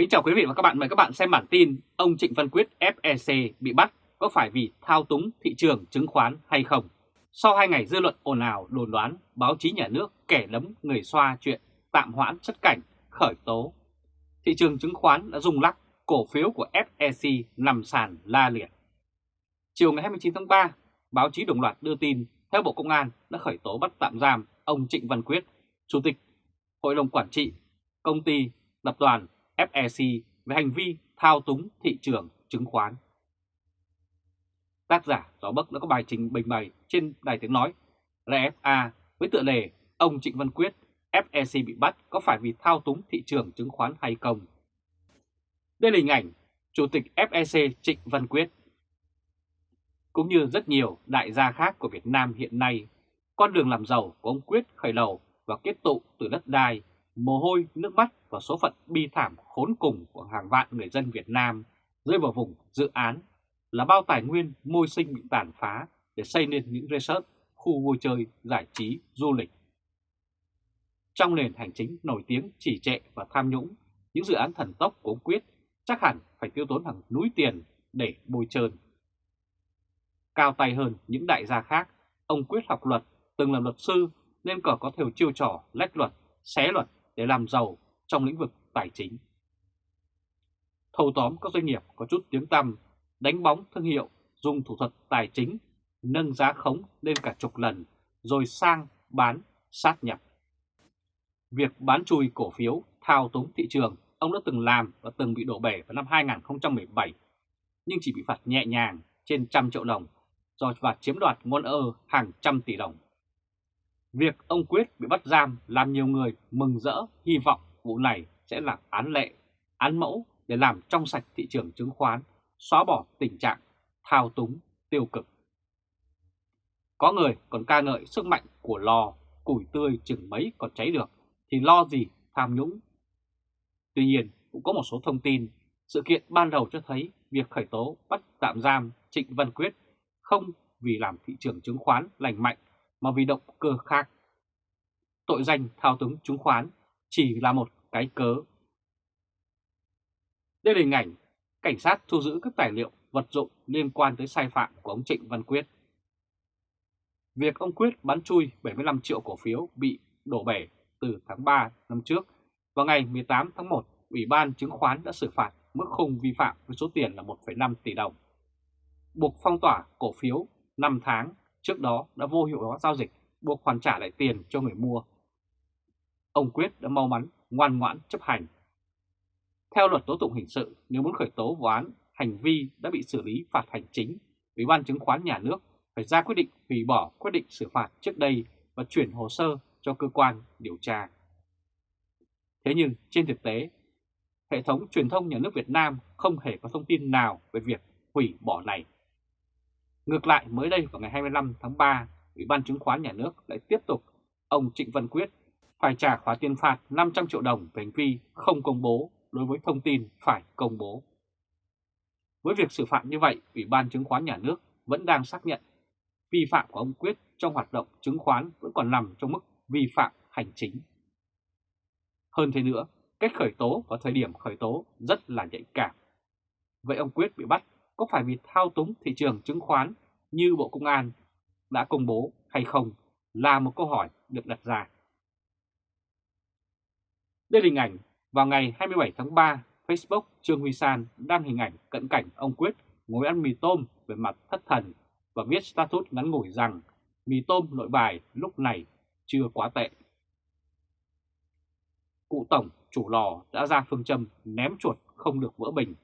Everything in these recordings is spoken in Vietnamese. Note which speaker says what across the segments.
Speaker 1: Kính chào quý vị và các bạn, mời các bạn xem bản tin ông Trịnh Văn Quyết FEC bị bắt có phải vì thao túng thị trường chứng khoán hay không? Sau hai ngày dư luận ồn ào đồn đoán báo chí nhà nước kẻ lấm người xoa chuyện tạm hoãn xuất cảnh, khởi tố. Thị trường chứng khoán đã rung lắc, cổ phiếu của FEC nằm sàn la liệt. Chiều ngày 29 tháng 3, báo chí đồng loạt đưa tin theo Bộ Công an đã khởi tố bắt tạm giam ông Trịnh Văn Quyết, Chủ tịch Hội đồng Quản trị Công ty Tập đoàn FEC về hành vi thao túng thị trường chứng khoán. Tác giả Gió Bắc đã có bài trình bình bày trên đài tiếng nói RFA với tựa đề Ông Trịnh Văn Quyết, FEC bị bắt có phải vì thao túng thị trường chứng khoán hay không? Đây là hình ảnh Chủ tịch FEC Trịnh Văn Quyết. Cũng như rất nhiều đại gia khác của Việt Nam hiện nay, con đường làm giàu của ông Quyết khởi đầu và kết tụ từ đất đai, mồ hôi, nước mắt và số phận bi thảm khốn cùng của hàng vạn người dân Việt Nam rơi vào vùng dự án là bao tài nguyên môi sinh bị tàn phá để xây nên những resort, khu vui chơi, giải trí, du lịch. Trong nền hành chính nổi tiếng chỉ trệ và tham nhũng, những dự án thần tốc của ông Quyết chắc hẳn phải tiêu tốn hàng núi tiền để bôi trơn. Cao tay hơn những đại gia khác, ông Quyết học luật, từng làm luật sư nên còn có theo chiêu trò lách luật, xé luật để làm giàu trong lĩnh vực tài chính. Thâu tóm các doanh nghiệp có chút tiếng tăm, đánh bóng thương hiệu, dùng thủ thuật tài chính, nâng giá khống lên cả chục lần, rồi sang bán, sát nhập. Việc bán chui cổ phiếu, thao túng thị trường, ông đã từng làm và từng bị đổ bể vào năm 2017, nhưng chỉ bị phạt nhẹ nhàng trên trăm triệu đồng do và chiếm đoạt ngôn ơ hàng trăm tỷ đồng. Việc ông Quyết bị bắt giam làm nhiều người mừng rỡ, hy vọng vụ này sẽ là án lệ, án mẫu để làm trong sạch thị trường chứng khoán, xóa bỏ tình trạng thao túng tiêu cực. Có người còn ca ngợi sức mạnh của lò, củi tươi chừng mấy còn cháy được, thì lo gì tham nhũng. Tuy nhiên, cũng có một số thông tin, sự kiện ban đầu cho thấy việc khởi tố bắt tạm giam Trịnh Văn Quyết không vì làm thị trường chứng khoán lành mạnh mà vì động cơ khác. Tội danh thao túng chứng khoán chỉ là một cái cớ. Đây là hình ảnh cảnh sát thu giữ các tài liệu vật dụng liên quan tới sai phạm của ông Trịnh Văn Quyết. Việc ông Quyết bán chui 75 triệu cổ phiếu bị đổ bể từ tháng 3 năm trước, vào ngày 18 tháng 1, Ủy ban chứng khoán đã xử phạt mức khung vi phạm với số tiền là 1,5 tỷ đồng. Buộc phong tỏa cổ phiếu 5 tháng trước đó đã vô hiệu hóa giao dịch, buộc hoàn trả lại tiền cho người mua. Ông Quyết đã mau mắn, ngoan ngoãn chấp hành. Theo luật tố tụng hình sự, nếu muốn khởi tố vụ án, hành vi đã bị xử lý phạt hành chính, Ủy ban chứng khoán nhà nước phải ra quyết định hủy bỏ quyết định xử phạt trước đây và chuyển hồ sơ cho cơ quan điều tra. Thế nhưng trên thực tế, hệ thống truyền thông nhà nước Việt Nam không hề có thông tin nào về việc hủy bỏ này. Ngược lại mới đây vào ngày 25 tháng 3, Ủy ban chứng khoán nhà nước lại tiếp tục ông Trịnh Văn Quyết phải trả khoản tiền phạt 500 triệu đồng về hành vi không công bố đối với thông tin phải công bố. Với việc xử phạt như vậy, Ủy ban chứng khoán nhà nước vẫn đang xác nhận vi phạm của ông Quyết trong hoạt động chứng khoán vẫn còn nằm trong mức vi phạm hành chính. Hơn thế nữa, cách khởi tố và thời điểm khởi tố rất là nhạy cảm. Vậy ông Quyết bị bắt có phải vì thao túng thị trường chứng khoán như Bộ Công an đã công bố hay không là một câu hỏi được đặt ra. Đây là hình ảnh vào ngày 27 tháng 3, Facebook Trương Huy San đăng hình ảnh cận cảnh ông Quyết ngồi ăn mì tôm về mặt thất thần và viết status ngắn ngủi rằng mì tôm nội bài lúc này chưa quá tệ. Cụ Tổng, chủ lò đã ra phương châm ném chuột không được vỡ bình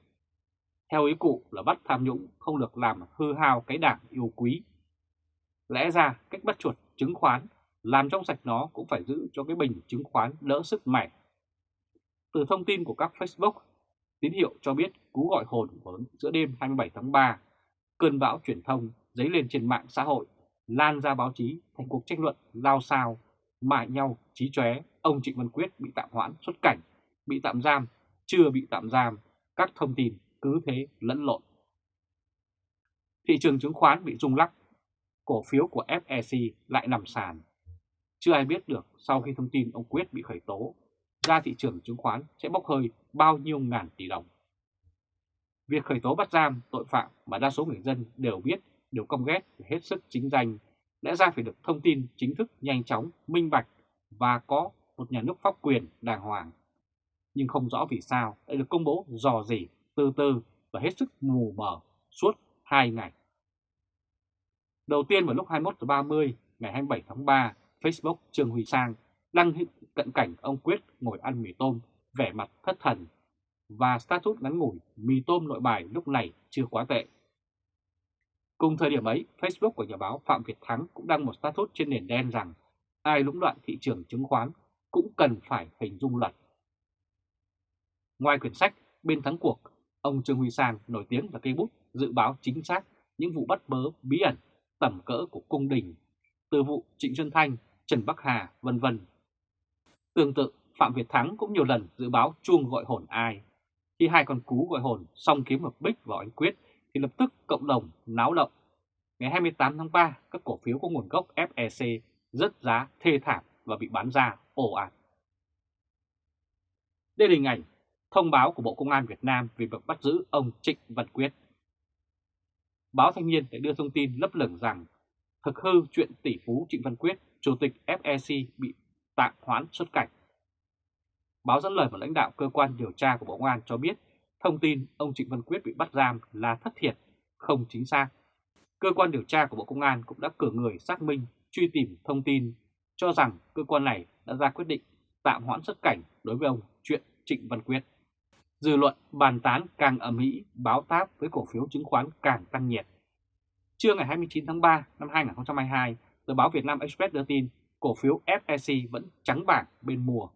Speaker 1: theo ý cụ là bắt tham nhũng không được làm hư hao cái đảng yêu quý. Lẽ ra cách bắt chuột chứng khoán, làm trong sạch nó cũng phải giữ cho cái bình chứng khoán đỡ sức mẻ. Từ thông tin của các Facebook, tín hiệu cho biết cú gọi hồn vào giữa đêm 27 tháng 3, cơn bão truyền thông dấy lên trên mạng xã hội, lan ra báo chí thành cuộc tranh luận lao sao, mại nhau, trí chóe, ông Trịnh Văn Quyết bị tạm hoãn xuất cảnh, bị tạm giam, chưa bị tạm giam, các thông tin cứ thế lẫn lộn. Thị trường chứng khoán bị rung lắc, cổ phiếu của FEC lại nằm sàn. Chưa ai biết được sau khi thông tin ông Quyết bị khởi tố, ra thị trường chứng khoán sẽ bốc hơi bao nhiêu ngàn tỷ đồng. Việc khởi tố bắt giam tội phạm mà đa số người dân đều biết, đều công ghét hết sức chính danh, lẽ ra phải được thông tin chính thức nhanh chóng, minh bạch và có một nhà nước pháp quyền đàng hoàng. Nhưng không rõ vì sao lại được công bố dò dỉ, từ từ và hết sức mù mờ suốt 2 ngày. Đầu tiên vào lúc 21 giờ 30 ngày 27 tháng 3, Facebook Trương Huy Sang đăng cận cảnh ông Quyết ngồi ăn mì tôm, vẻ mặt thất thần và status ngắn ngủi mì tôm nội bài lúc này chưa quá tệ. Cùng thời điểm ấy, Facebook của nhà báo Phạm Việt Thắng cũng đăng một status trên nền đen rằng ai lũng đoạn thị trường chứng khoán cũng cần phải hình dung luật. Ngoài quyển sách Bên thắng cuộc, ông Trương Huy Sang nổi tiếng là cây bút dự báo chính xác những vụ bắt bớ bí ẩn tầm cỡ của cung đình, từ vụ Trịnh Xuân Thanh, Trần Bắc Hà, vân vân. Tương tự, Phạm Việt Thắng cũng nhiều lần dự báo chuông gọi hồn ai. Khi hai con cú gọi hồn xong kiếm một bích vào anh Quyết thì lập tức cộng đồng náo động. Ngày 28 tháng 3, các cổ phiếu có nguồn gốc FEC rớt giá thê thảm và bị bán ra ồ ạt. Đây là hình ảnh thông báo của Bộ Công an Việt Nam về việc bắt giữ ông Trịnh Văn Quyết. Báo Thanh niên đã đưa thông tin lấp lửng rằng thực hư chuyện tỷ phú Trịnh Văn Quyết, Chủ tịch FEC bị tạm hoãn xuất cảnh. Báo dẫn lời một lãnh đạo cơ quan điều tra của Bộ Công an cho biết thông tin ông Trịnh Văn Quyết bị bắt giam là thất thiệt, không chính xác. Cơ quan điều tra của Bộ Công an cũng đã cử người xác minh, truy tìm thông tin, cho rằng cơ quan này đã ra quyết định tạm hoãn xuất cảnh đối với ông chuyện Trịnh Văn Quyết. Dư luận bàn tán càng ở Mỹ báo táp với cổ phiếu chứng khoán càng tăng nhiệt. Trưa ngày 29 tháng 3 năm 2022, tờ báo Việt Nam Express đưa tin cổ phiếu FEC vẫn trắng bảng bên mùa.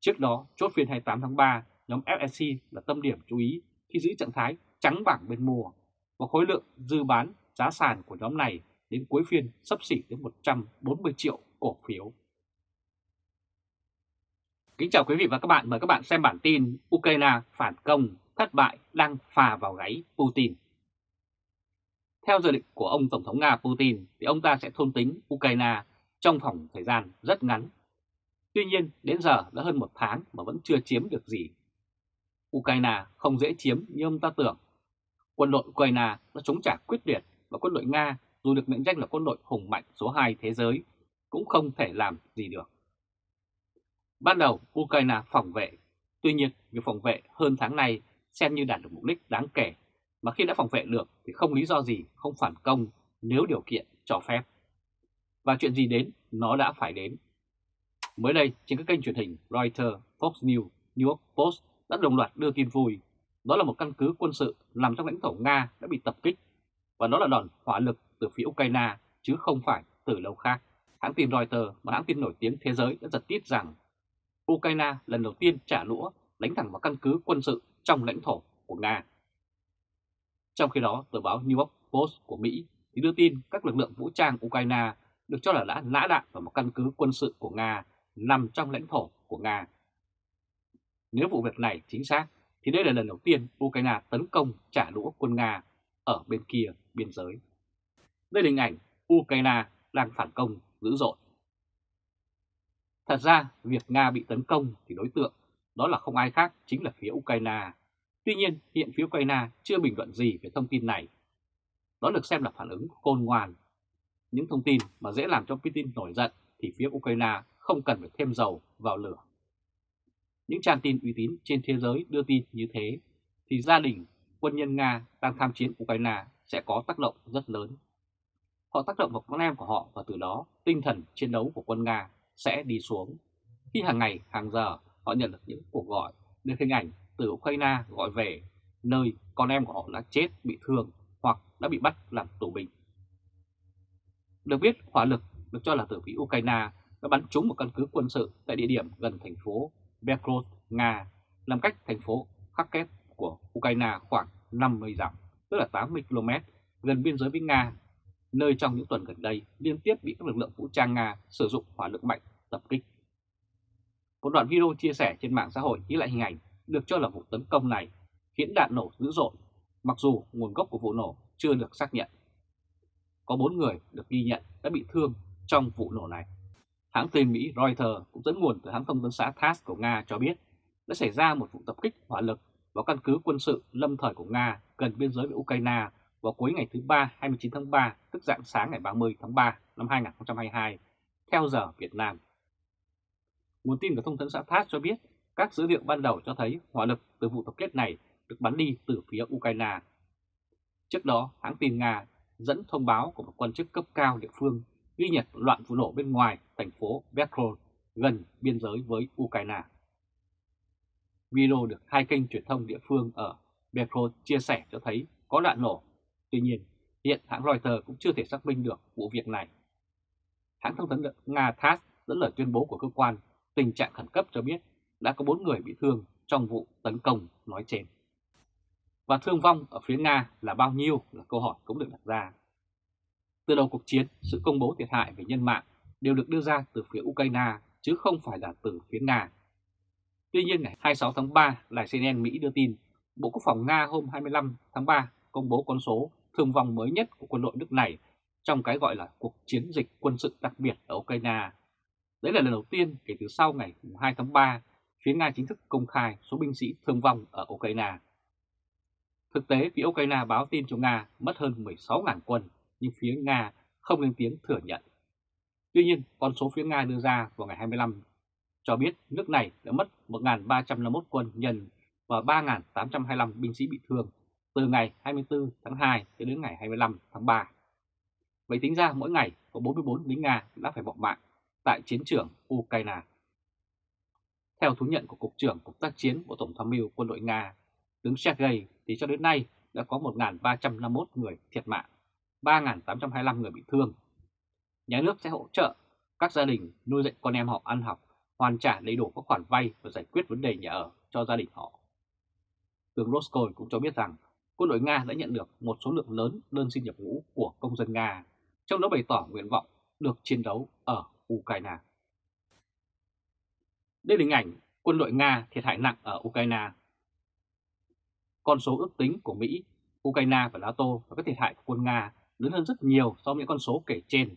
Speaker 1: Trước đó, chốt phiên 28 tháng 3, nhóm FEC là tâm điểm chú ý khi giữ trạng thái trắng bảng bên mùa và khối lượng dư bán giá sàn của nhóm này đến cuối phiên sắp xỉ đến 140 triệu cổ phiếu. Kính chào quý vị và các bạn, mời các bạn xem bản tin Ukraine phản công thất bại đang phà vào gáy Putin. Theo dự định của ông Tổng thống Nga Putin thì ông ta sẽ thôn tính Ukraine trong khoảng thời gian rất ngắn. Tuy nhiên đến giờ đã hơn một tháng mà vẫn chưa chiếm được gì. Ukraine không dễ chiếm như ông ta tưởng. Quân đội Ukraine đã chống trả quyết liệt và quân đội Nga dù được mệnh danh là quân đội hùng mạnh số 2 thế giới cũng không thể làm gì được. Ban đầu Ukraine phòng vệ, tuy nhiên việc phòng vệ hơn tháng này xem như đạt được mục đích đáng kể, mà khi đã phòng vệ được thì không lý do gì không phản công nếu điều kiện cho phép. Và chuyện gì đến, nó đã phải đến. Mới đây, trên các kênh truyền hình Reuters, Fox News, New York Post đã đồng loạt đưa tin vui. Đó là một căn cứ quân sự nằm trong lãnh thổ Nga đã bị tập kích, và đó là đòn hỏa lực từ phía Ukraine chứ không phải từ lâu khác. Hãng tin Reuters, một hãng tin nổi tiếng thế giới đã giật tít rằng Ukraine lần đầu tiên trả lũa đánh thẳng vào căn cứ quân sự trong lãnh thổ của Nga. Trong khi đó, tờ báo New York Post của Mỹ thì đưa tin các lực lượng vũ trang Ukraine được cho là đã nã đạn vào một căn cứ quân sự của Nga nằm trong lãnh thổ của Nga. Nếu vụ việc này chính xác, thì đây là lần đầu tiên Ukraine tấn công trả đũa quân Nga ở bên kia biên giới. Đây là hình ảnh Ukraine đang phản công dữ dội. Thật ra, việc Nga bị tấn công thì đối tượng đó là không ai khác chính là phía Ukraine. Tuy nhiên, hiện phía Ukraine chưa bình luận gì về thông tin này. Đó được xem là phản ứng khôn ngoan. Những thông tin mà dễ làm cho Putin nổi giận thì phía Ukraine không cần phải thêm dầu vào lửa. Những trang tin uy tín trên thế giới đưa tin như thế thì gia đình quân nhân Nga đang tham chiến Ukraine sẽ có tác động rất lớn. Họ tác động vào con em của họ và từ đó tinh thần chiến đấu của quân Nga sẽ đi xuống. Khi hàng ngày, hàng giờ họ nhận được những cuộc gọi, được hình ảnh từ Ukraine gọi về nơi con em của họ đã chết, bị thương hoặc đã bị bắt làm tù binh. Được biết, hỏa lực được cho là từ phía Ukraine đã bắn trúng một căn cứ quân sự tại địa điểm gần thành phố Belgorod, Nga, nằm cách thành phố Kharkiv của Ukraine khoảng 50 dặm, tức là 80 km, gần biên giới với Nga nơi trong những tuần gần đây liên tiếp bị các lực lượng vũ trang Nga sử dụng hỏa lực mạnh tập kích. Một đoạn video chia sẻ trên mạng xã hội ghi lại hình ảnh được cho là vụ tấn công này khiến đạn nổ dữ dội, mặc dù nguồn gốc của vụ nổ chưa được xác nhận. Có 4 người được ghi nhận đã bị thương trong vụ nổ này. Hãng tin Mỹ Reuters cũng dẫn nguồn từ hãng thông tấn xã TASS của Nga cho biết đã xảy ra một vụ tập kích hỏa lực vào căn cứ quân sự lâm thời của Nga gần biên giới với Ukraine vào cuối ngày thứ Ba 29 tháng 3, tức dạng sáng ngày 30 tháng 3 năm 2022, theo giờ Việt Nam. Nguồn tin của thông tấn xã TASS cho biết các dữ liệu ban đầu cho thấy hỏa lực từ vụ tập kết này được bắn đi từ phía Ukraine. Trước đó, hãng tin Nga dẫn thông báo của một quan chức cấp cao địa phương ghi nhận loạn vụ nổ bên ngoài thành phố Belgorod gần biên giới với Ukraine. Video được hai kênh truyền thông địa phương ở Belgorod chia sẻ cho thấy có đạn nổ. Tuy nhiên, hiện hãng Reuters cũng chưa thể xác minh được vụ việc này. Hãng thông tấn Nga TASS dẫn lời tuyên bố của cơ quan tình trạng khẩn cấp cho biết đã có 4 người bị thương trong vụ tấn công nói trên. Và thương vong ở phía Nga là bao nhiêu là câu hỏi cũng được đặt ra. Từ đầu cuộc chiến, sự công bố thiệt hại về nhân mạng đều được đưa ra từ phía Ukraine chứ không phải là từ phía Nga. Tuy nhiên ngày 26 tháng 3, đài CNN Mỹ đưa tin Bộ Quốc phòng Nga hôm 25 tháng 3 công bố con số thương vong mới nhất của quân đội nước này trong cái gọi là cuộc chiến dịch quân sự đặc biệt ở Ukraine. Đấy là lần đầu tiên kể từ sau ngày 2 tháng 3, phía Nga chính thức công khai số binh sĩ thương vong ở Ukraine. Thực tế, phía Ukraine báo tin cho Nga mất hơn 16.000 quân, nhưng phía Nga không lên tiếng thừa nhận. Tuy nhiên, con số phía Nga đưa ra vào ngày 25 cho biết nước này đã mất 1.351 quân nhân và 3.825 binh sĩ bị thương từ ngày 24 tháng 2 đến ngày 25 tháng 3. Vậy tính ra mỗi ngày có 44 lính Nga đã phải bỏ mạng tại chiến trường Ukraine. Theo thú nhận của Cục trưởng Cục tác chiến Bộ Tổng tham mưu quân đội Nga, tướng Sergei thì cho đến nay đã có 1.351 người thiệt mạng, 3.825 người bị thương. Nhà nước sẽ hỗ trợ các gia đình nuôi dạy con em họ ăn học, hoàn trả đầy đủ các khoản vay và giải quyết vấn đề nhà ở cho gia đình họ. Tướng Roscoe cũng cho biết rằng quân đội Nga đã nhận được một số lượng lớn đơn xin nhập ngũ của công dân Nga, trong đó bày tỏ nguyện vọng được chiến đấu ở Ukraine. Đây là hình ảnh quân đội Nga thiệt hại nặng ở Ukraine. Con số ước tính của Mỹ, Ukraine và NATO và các thiệt hại của quân Nga lớn hơn rất nhiều so với những con số kể trên.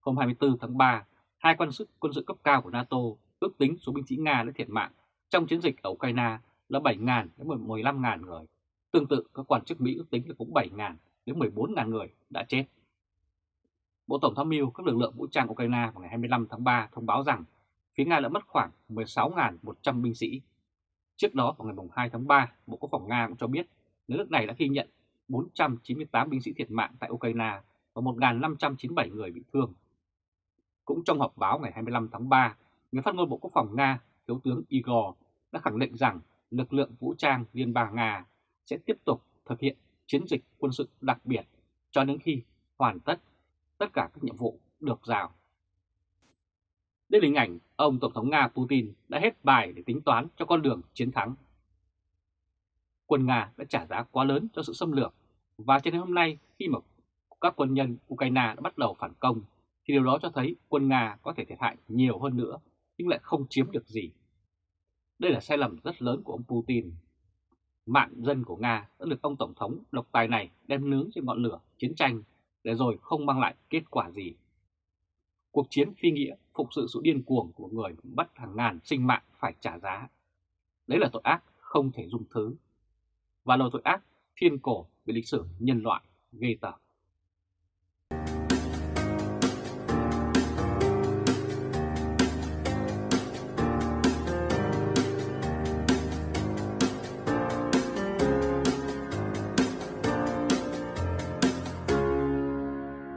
Speaker 1: Hôm 24 tháng 3, hai quan sức quân sự cấp cao của NATO ước tính số binh sĩ Nga đã thiệt mạng trong chiến dịch ở Ukraine là 7.000 đến 15.000 người. Tương tự, các quan chức Mỹ ước tính là cũng 7.000 đến 14.000 người đã chết. Bộ Tổng tham mưu các lực lượng vũ trang Ukraine vào ngày 25 tháng 3 thông báo rằng phía Nga đã mất khoảng 16.100 binh sĩ. Trước đó vào ngày 2 tháng 3, Bộ Quốc phòng Nga cũng cho biết nước này đã ghi nhận 498 binh sĩ thiệt mạng tại Ukraine và 1.597 người bị thương. Cũng trong họp báo ngày 25 tháng 3, người phát ngôn Bộ Quốc phòng Nga, Thiếu tướng Igor đã khẳng định rằng lực lượng vũ trang Liên bang Nga sẽ tiếp tục thực hiện chiến dịch quân sự đặc biệt cho đến khi hoàn tất tất cả các nhiệm vụ được giao. Đây là hình ảnh ông Tổng thống Nga Putin đã hết bài để tính toán cho con đường chiến thắng. Quân Nga đã trả giá quá lớn cho sự xâm lược và cho đến hôm nay khi mà các quân nhân Ukraine đã bắt đầu phản công thì điều đó cho thấy quân Nga có thể thiệt hại nhiều hơn nữa nhưng lại không chiếm được gì. Đây là sai lầm rất lớn của ông Putin. Mạng dân của Nga đã được ông Tổng thống độc tài này đem nướng trên ngọn lửa chiến tranh để rồi không mang lại kết quả gì. Cuộc chiến phi nghĩa phục sự sự điên cuồng của người bắt hàng ngàn sinh mạng phải trả giá. Đấy là tội ác không thể dung thứ. Và là tội ác thiên cổ về lịch sử nhân loại ghê tởm.